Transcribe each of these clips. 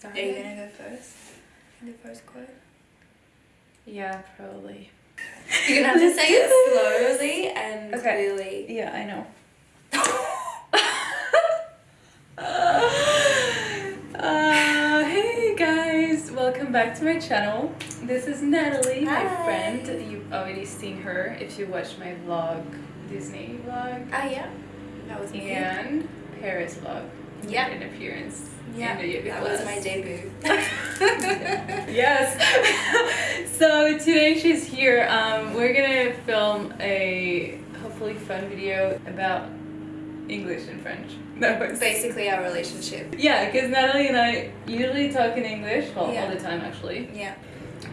start? Are you gonna go first? In the first quote? Yeah, probably. You're gonna have to say it slowly and Okay. clearly. Yeah, I know. uh, hey guys, welcome back to my channel. This is Natalie, my friend. You've already seen her if you watched my vlog, Disney vlog, Ah, yeah. That was me. and Paris vlog. Yeah. an appearance Yeah, in the yoga that was my debut. yes. so today she's here. Um, we're gonna film a hopefully fun video about English and French. No, it's Basically, our relationship. yeah, because Natalie and I usually talk in English, well, Yeah. all the time actually. Yeah.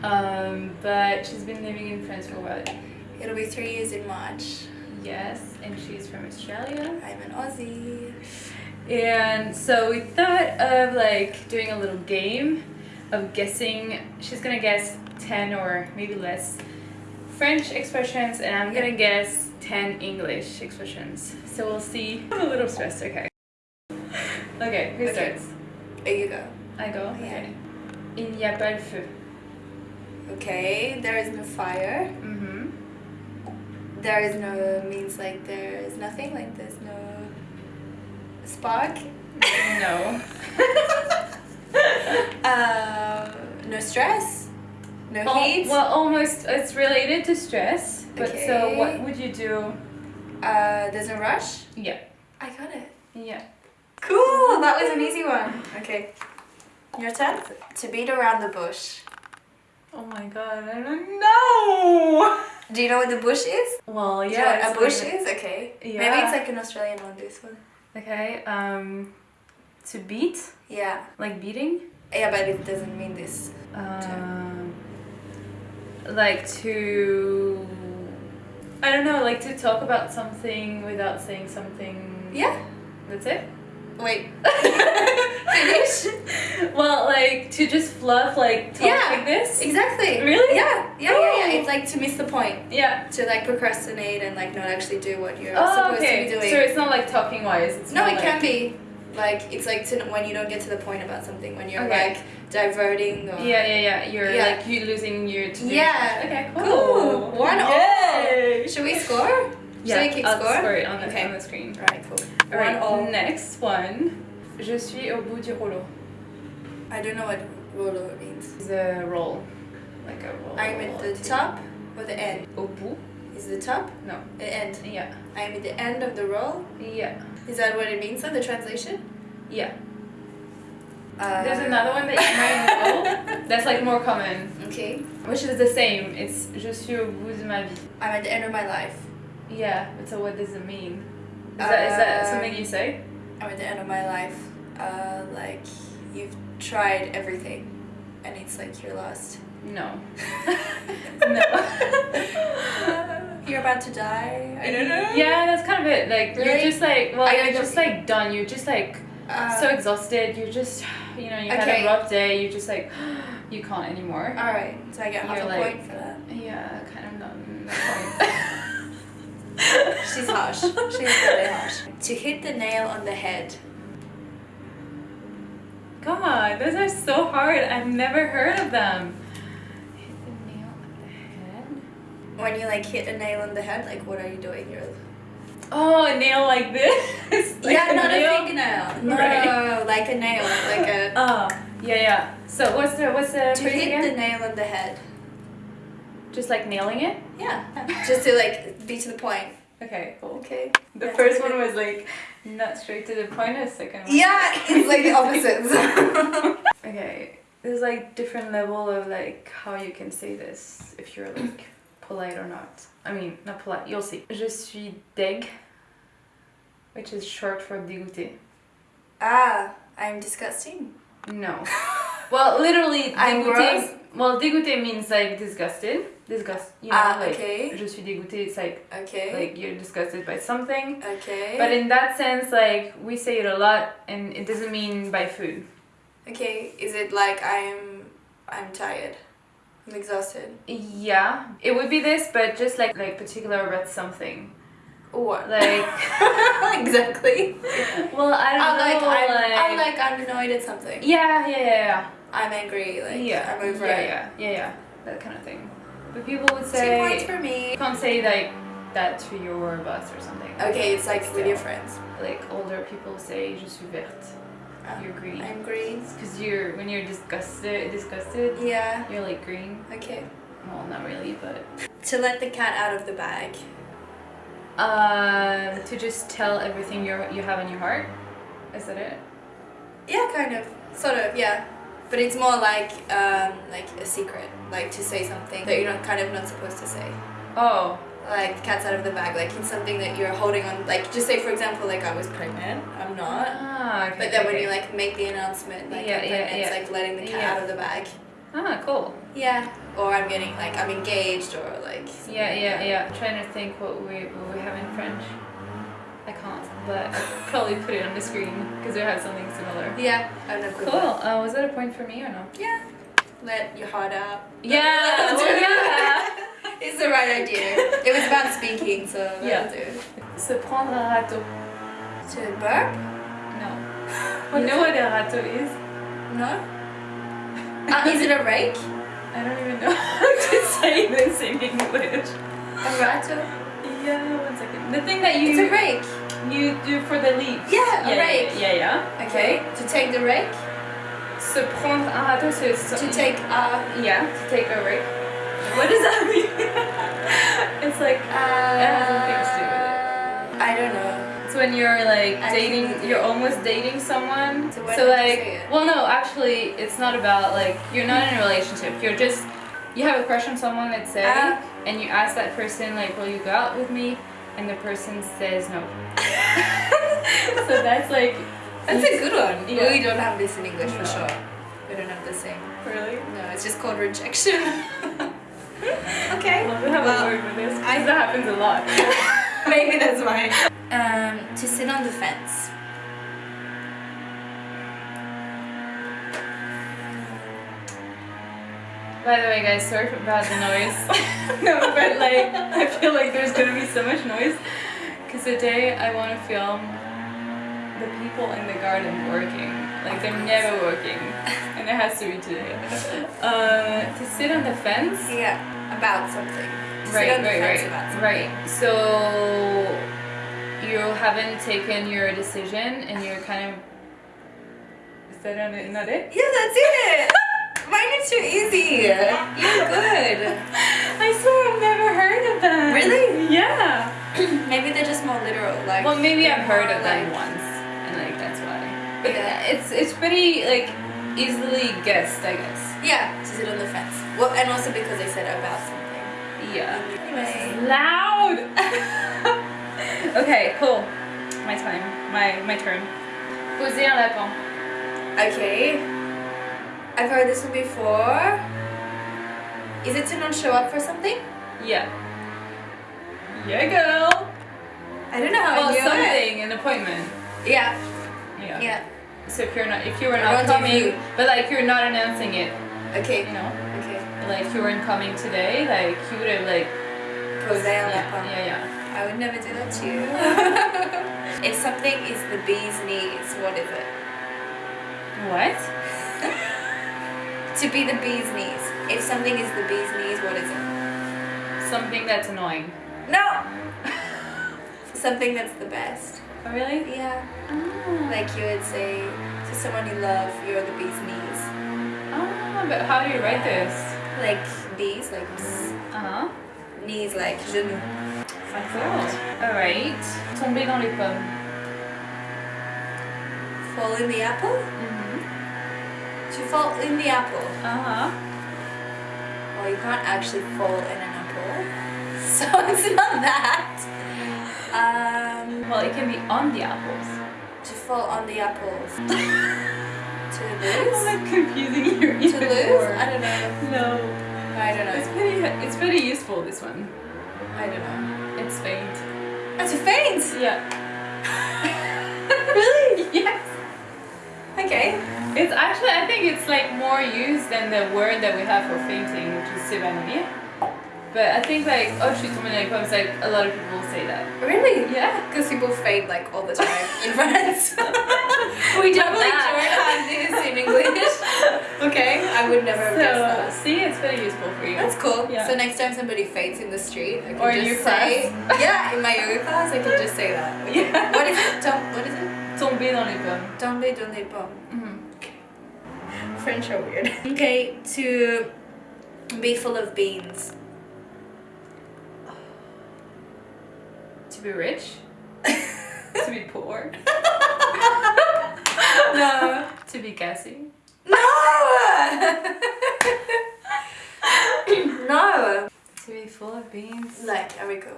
Um, but she's been living in France for what? It'll be three years in March. Yes, and she's from Australia. I'm an Aussie. And so we thought of like doing a little game of guessing. She's gonna guess 10 or maybe less French expressions, and I'm gonna guess 10 English expressions. So we'll see. I'm a little stressed, okay. Okay, who Okay. starts? You go. I go? Yeah. Okay. Il n'y a pas le feu. Okay, there is no fire. Mm-hmm. There is no means like there is nothing, like there's no spark. No. Um, no stress. No Al- heat. well, almost. It's related to stress. But so what would you do? Uh, there's no rush. Yeah. I got it. Yeah. Cool, that was an easy one. Okay. Your turn. To beat around the bush. Oh my god, I don't know. Do you know what the bush is? Well, Do you know yeah. what a bush like- is? Okay. Yeah. Maybe it's like an Australian one, this one. Okay, um, to beat, Yeah. like beating, Yeah, but it doesn't mean this. um, like to, I don't know, like to talk about something without saying something. Yeah. That's it. Wait. Finish. Well, like to just fluff, like talk Yeah. like this. Exactly. Really? Yeah. Yeah, yeah, yeah. Oh. It's like to miss the point. Yeah. To like procrastinate and like not actually do what you're Oh, supposed okay. to be doing. So it's not like talking wise. It's no, it like, can be. Like it's like to, when you don't get to the point about something, when you're Okay. like diverting or Yeah, yeah, yeah. You're Yeah. like you losing your. Yeah. Okay. Cool. Cool. One all. Yay. Should we score? Yeah. Should we I'll score? score it on the Okay. on the screen. Alright, cool. All right, One all. next one. Je suis au bout du rouleau. I don't know what rouleau means. It's a roll. Like a roll. I'm at the top or the end? Au bout? Is the top? No. The end. Yeah. I'm at the end of the roll. Yeah. Is that what it means in the translation? Yeah. Uh, There's another one that you might know. That's like more common. Okay. Which is the same. It's je suis au bout de ma vie. I'm at the end of my life. Yeah. But so what does it mean? Is that, is that Uh, something you say? I'm at the end of my life. Uh, like you've tried everything, and it's like you're lost. No. no. you're about to die. I don't know. Yeah, that's kind of it. Like you're just like well, I you're just like done. You're just like Uh, so exhausted. You're just you know you had Okay. a rough day. You're just like you can't anymore. all right. So I get half You're a like- point for that. Yeah, kind of not. She's harsh. She's really harsh. To hit the nail on the head. God, those are so hard. I've never heard of them. Hit the nail on the head. When you like hit a nail on the head, like what are you doing? You're Oh, a nail like this. Like yeah, not nail? a fingernail. No, Right. like a nail, like a. Oh, yeah, yeah. So what's the what's the to hit again? the nail on the head. Just like nailing it. Yeah. Just to like be to the point. Okay, cool. Okay. The That's first one was like not straight to the point. The second one. Yeah, it's like the opposites. Okay, there's like different level of like how you can say this if you're like polite or not. I mean, not polite. You'll see. Je suis deg, which is short for dégoûté. ah, I'm disgusting. No. Well, literally, dégoûté. Well, dégoûté means like disgusted. Disgust. You know, Ah, like okay. je suis dégoûté. It's like Okay. like you're disgusted by something. okay. But in that sense, like we say it a lot, and it doesn't mean by food. okay, is it like I'm I'm tired? I'm exhausted. Yeah, it would be this, but just like like particular about something. What? Like, exactly. well, I don't I'm like, know. I'm, I'm like I'm annoyed at something. yeah, yeah, yeah, I'm angry. Like yeah. I'm over yeah, it. yeah, yeah, yeah, that kind of thing. But people would say... Two points for me. you can't say like that to your boss or something. Okay, it's like with your friends. Like older people say, "Je suis verte." Ah, You're green. I'm green. Because you're when you're disgusted, disgusted, Yeah. you're like green. Okay. Well, not really, but To let the cat out of the bag. uh, to just tell everything you you have in your heart. Is that it? Yeah, kind of. Sort of. Yeah. But it's more like um, like a secret, like to say something that you're not kind of not supposed to say. Oh, Like cat's out of the bag, like it's something that you're holding on. Like just say for example, like I was pregnant. I'm not. ah, okay. But then when you like make the announcement, like Yeah, I'm yeah, it's yeah. like letting the cat Yeah. out of the bag. ah, cool. Yeah. Or I'm getting like I'm engaged or like. something Yeah, like yeah, yeah. trying to think what we what we have in French. I can't, but I'll probably put it on the screen because we have something similar. Yeah. I'm not. Cool. Uh, was that a point for me or no? Yeah. Let your heart out. Yeah. well, yeah. it's the right idea. It was about speaking, so Yeah. do. Se prendre un râteau. To burp? No. What you know it? what a râteau is? No. Uh, is it a rake? I don't even know how to say this in English. A rattle? Yeah, one second. The thing that you It's a rake. you do for the leaves. Yeah, a rake. Yeah, yeah. yeah. Okay. To take the rake. Se prendre un râteau, c'est To take a. Yeah, to take a rake. What does that mean? it's like Uh, It has nothing to do with I don't know. it's when you're like I dating, you're almost dating someone. So So like, well, no, actually, it's not about like you're not in a relationship. You're just you have a crush on someone, let's say, Ah. and you ask that person like, "Will you go out with me?" And the person says no. so that's like That's a good one. Yeah. We don't have this in English for sure. We don't have the same. really. No, it's just called rejection. okay. Well, we have Well, a word for this. I, that happens a lot. Maybe that's why. Um, to sit on the fence. By the way, guys, sorry about the noise. no, but like, I feel like there's gonna be so much noise. Because today I want to film the people in the garden working. Like, they're never working. And it has to be today. Uh, to sit on the fence. Yeah, about something. To Right, right, right. Right. So, you haven't taken your decision and you're kind of. Is that it? Not it? Yeah, that's it. Mine is too easy. You're good. I swear I've never heard of them. Really? Yeah. Maybe they're just more literal. Like. Well, maybe I've heard of them like- once, But Yeah. it's it's pretty like easily guessed, I guess. Yeah, to sit on the fence. Well, and also because they said about something. Yeah. Anyway. Loud. okay, cool. My time. My my turn. Poser un lapin. Okay. I've heard this one before. Is it to not show up for something? Yeah. Yeah, girl. I don't know how Well, I knew something, an appointment. Yeah. Yeah. Yeah. So if you're not, if you were not coming, but like you're not announcing it, Okay. you know, Okay. like you weren't coming today, like you would have like. Poser un Yeah, yeah, yeah. I would never do that to you. if something is the bee's knees, what is it? What? To be the bee's knees. If something is the bee's knees, what is it? Something that's annoying. No! something that's the best. Oh, really? Yeah. Oh. Like you would say to someone you love, you're the bee's knees. Oh, but how do you write this? Like bees, like. Uh huh. Knees, like genou. Cool. Alright. Tomber dans les pommes. Fall in the apple? Mm-hmm. To fall in the apple. Uh huh. Well, you can't actually fall in an apple. So it's not that. Um, Well, it can be on the apples. to fall on the apples. to lose? I'm like confusing you To lose? more. I don't know. No. I don't know. It's pretty. It's pretty useful. This one. I don't know. It's faint. That's a faint! Yeah. really? Yes. Okay. It's actually. I think it's like more used than the word that we have for fainting, which is s'évanouir. But I think like oh shoot, someone like poems like a lot of people say that. Really? Yeah. Because people fade like all the time in France. We that. don't have this in English. okay, I would never have guessed that. see, it's very useful for you. That's cool. Yeah. So next time somebody faints in the street, I can Or just your say, class. yeah, in my yoga class, I can just say that. Yeah. What is it? Tom, what is it? Tomber dans les pommes. Tomber dans les pommes. Mhm. French are weird. Okay, to be full of beans. To be rich. to be poor. no. To be gassy. No! no! To be full of beans. Like, Eriko.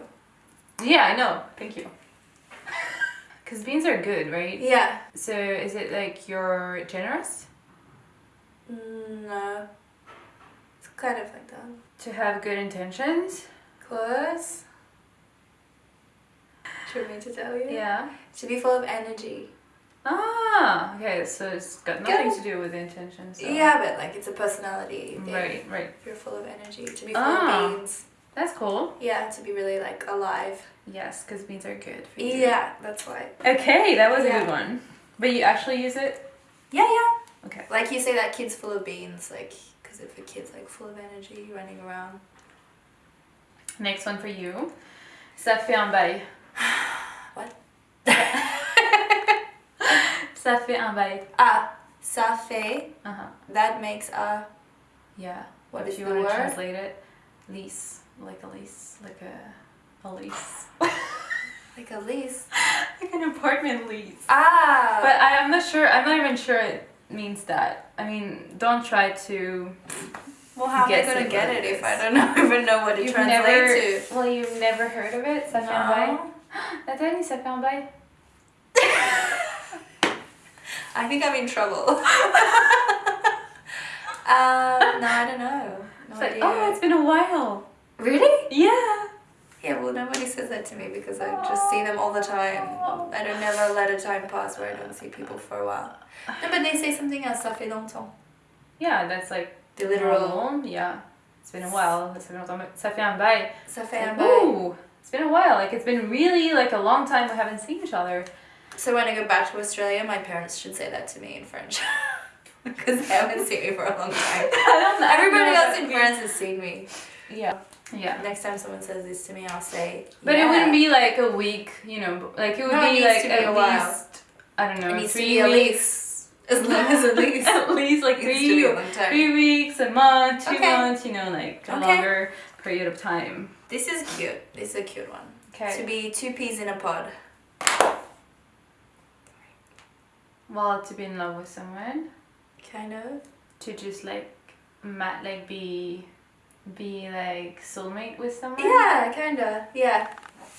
Yeah, I know. Thank you. Because beans are good, right? Yeah. So is it like you're generous? Mm, No. It's kind of like that. To have good intentions? Close. Do you want me to tell you? Yeah. To be full of energy. Ah, okay, so it's got nothing to do with intentions. so- Yeah, but like it's a personality thing. Right, right. If you're full of energy. To be full Ah. of beans. That's cool. Yeah, to be really like alive. Yes, because beans are good for you. Yeah, that's why. Okay, that was a good one. But you actually use it? Yeah, yeah. Okay. Like you say that kid's full of beans, like, because if a kid's like full of energy running around. Next one for you. Ça fait un bail. What? Ça fait un. Ah, ça fait, Uh-huh. that makes a, Yeah. what if you want to translate it, lease, like a lease, like a, a lease, Like a lease. like an apartment lease. Ah! But I, I'm not sure. I'm not even sure it means that. I mean, don't try to. well, how am I gonna get it it if I don't know, even know what it You've translates never. Well, you've never heard of it. To? fait. No. Natalie, ça fait un bail. I think I'm in trouble. um, no, I don't know. No It's like, oh, it's been a while. really? Yeah. Yeah, well, nobody says that to me because I just see them all the time. I don't never let a time pass where I don't see people for a while. No, but they say something else. Ça fait longtemps. Yeah, that's like The literal. normal. Yeah. It's been a while. Ça fait longtemps, mais Ça fait un bail. Ça fait un bail. Ooh, it's been a while. Like it's been really like a long time we haven't seen each other. So when I go back to Australia, my parents should say that to me in French. Because they haven't seen me for a long time. I don't know. I don't Everybody else in France has seen me. Yeah. Yeah. Next time someone says this to me, I'll say. But it wouldn't be like a week, you know. Like it would No, it be needs like be at a while. least I don't know It three be at weeks. least as long as at least. at least like It needs to be three a long time. three weeks, a month, two Okay. months. You know, like a Okay. longer period of time. This is cute. This is a cute one. Okay. To be two peas in a pod. Well, to be in love with someone, Kind of. to just like mat like be be like soulmate with someone. Yeah, kinda. Yeah.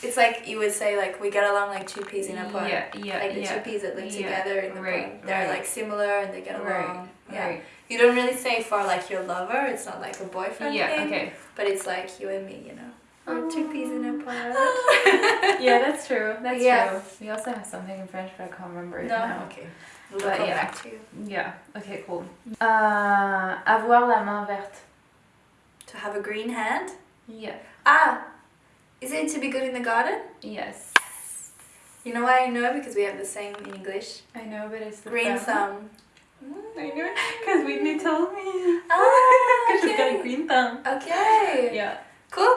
It's like you would say like we get along like two peas in a pod. Yeah, yeah, Like the yeah. two peas that live Yeah, together in the right, pod. They're right. like similar and they get along. Right, Yeah. right. You don't really say for like your lover, it's not like a boyfriend Yeah, thing. okay. But it's like you and me, you know. We're two peas in a pod. Yeah, that's true. That's Yeah. true. We also have something in French, but I can't remember it No, now. okay. We'll But yeah. back to you. Yeah. Okay, cool. Uh, avoir la main verte. To have a green hand? Yeah. Ah! Is it to be good in the garden? Yes. You know why I know? Because we have the same in English. I know, but it's the Green thumb. thumb. I know, because Whitney told me. Ah, Because she's got a green thumb. Okay. Yeah. Cool.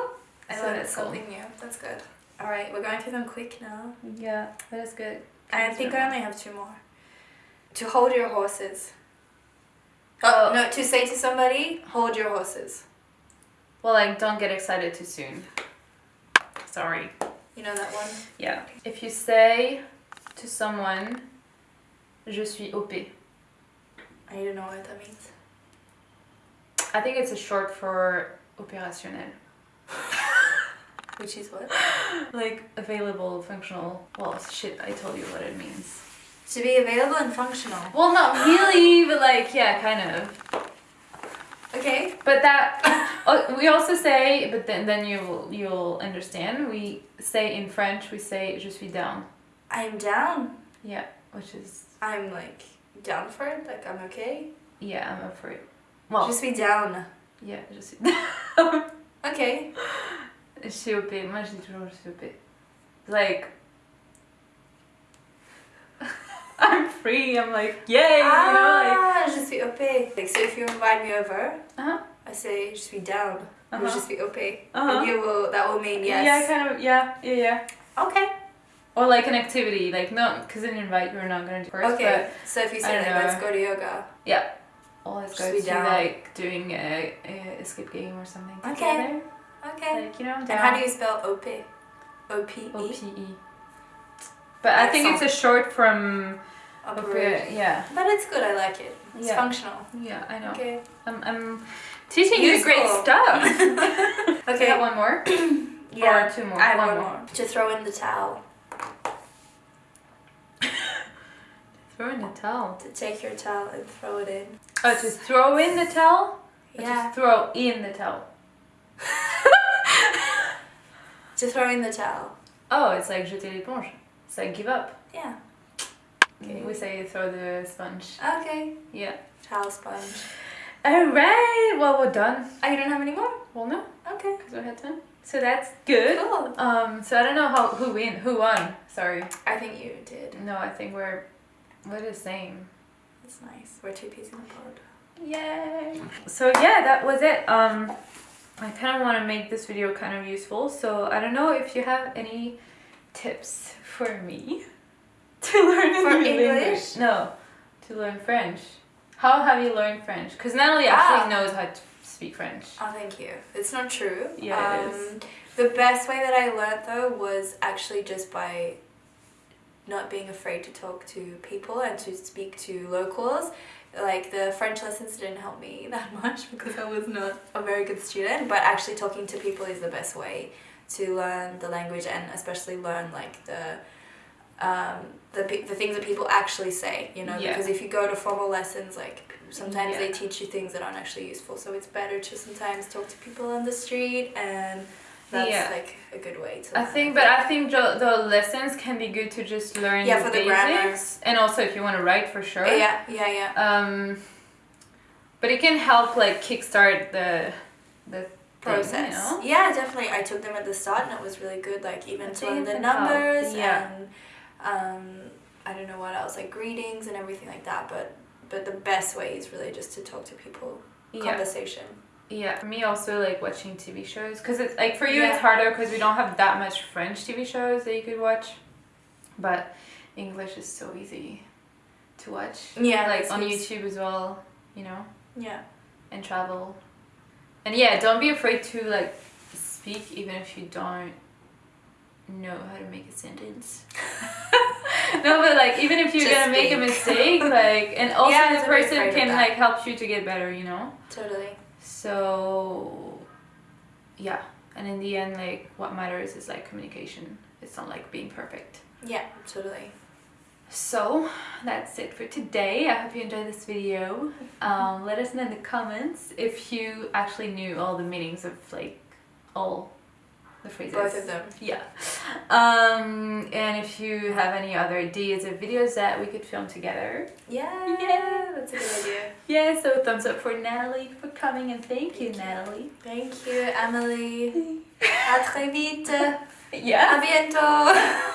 I So learned that's cool. something new. That's good. Alright, we're going through them quick now. Yeah, that is good. I think I only have two more. To hold your horses. Oh. Oh, no, to say to somebody, hold your horses. Well, like, don't get excited too soon. Sorry. You know that one? Yeah. If you say to someone, je suis OP. I don't know what that means. I think it's a short for opérationnel. Which is what? Like available, functional. Well, shit, I told you what it means. To be available and functional. Well, not really, but like, yeah, kind of. Okay. But that oh, we also say, but then then you'll you'll understand. We say in French, we say je suis down. I'm down. Yeah, which is I'm like down for it. Like I'm okay. yeah, I'm up for it. Well, Just be down. yeah, je suis down. Ok. Je suis OP. Moi, je dis toujours je. Like, I'm free. I'm like, yay, you know, like. ah, je suis OP. Like, so if you invite me over, Uh-huh. I say je suis down. Or Uh-huh. je suis OP. Uh-huh. And you will, that will mean yes. Yeah, kind of. Yeah, yeah, yeah. Okay. Or like an activity, like no, because an invite we're not gonna do first. Okay. So if you say like, know. let's go to yoga. But yeah, or let's go to down. like doing a, a escape game or something Okay. together. Okay. Like you know, And down. how do you spell OP? O-P-E? O P E. But I think it's a short from Operate. Ope- Yeah, But it's good, I like it. It's Yeah. functional. yeah, I know. Okay. I'm, I'm teaching you great stuff. Okay. Do you have one more? Yeah. Or two more? I have One one, more. more. To throw in the towel. Throw in the towel. To take your towel and throw it in. Oh, to throw in the towel? Or Yeah. To throw in the towel. To throw in the towel. Oh, it's like jeter l'éponge. It's like give up. Yeah. Okay, we say throw the sponge. Okay. Yeah. Towel sponge. Alright, well, we're done. Oh, you don't have any more? Well, no, Okay. because we had time. So that's good. Cool. Um, so I don't know how who win, who won. Sorry. I think you did. No, I think we're we're the same. That's nice. We're two peas in a pod. Yay! So yeah, that was it. Um, I kind of want to make this video kind of useful. So I don't know if you have any tips for me to learn For new English? No, to learn French. How have you learned French? Because Natalie Ah. actually knows how to speak French. Oh, thank you. It's not true. Yeah, um, is. The best way that I learned though was actually just by not being afraid to talk to people and to speak to locals. Like the French lessons didn't help me that much because I was not a very good student, but actually talking to people is the best way to learn the language and especially learn like the um, the, the things that people actually say, you know, Yeah. because if you go to formal lessons, like sometimes they teach you things that aren't actually useful. So it's better to sometimes talk to people on the street, and that's Yeah. like a good way to. I think, but I think the, the lessons can be good to just learn Yeah, the for the basics, grammar. and also if you want to write for sure. Yeah, yeah, yeah. Um, but it can help like kickstart the the thing, Process. you know? Yeah, definitely. I took them at the start, and it was really good. Like even to learn the help. numbers Yeah. and um, I don't know what else, like greetings and everything like that. But but the best way is really just to talk to people, Yeah. conversation. Yeah, for me also like watching TV shows because it's like for you Yeah. it's harder because we don't have that much French TV shows that you could watch, but English is so easy to watch. Yeah, like on. YouTube as well, you know, Yeah. and travel. And yeah, don't be afraid to like speak even if you don't know how to make a sentence. no, but like even if you're Just gonna make a mistake, like and also Yeah, the person can like help you to get better, you know. Totally. So, yeah, and in the end, like what matters is like communication. It's not like being perfect. Yeah, totally. So that's it for today. I hope you enjoyed this video. Um, let us know in the comments if you actually knew all the meanings of like all the phrases. Both of them. Yeah. Um, and if you have any other ideas of videos that we could film together. Yeah. Yeah. That's a good idea. Yeah, so thumbs up for Natalie for coming and thank you, Natalie. Thank you, Emily. À très vite. Yeah. À bientôt.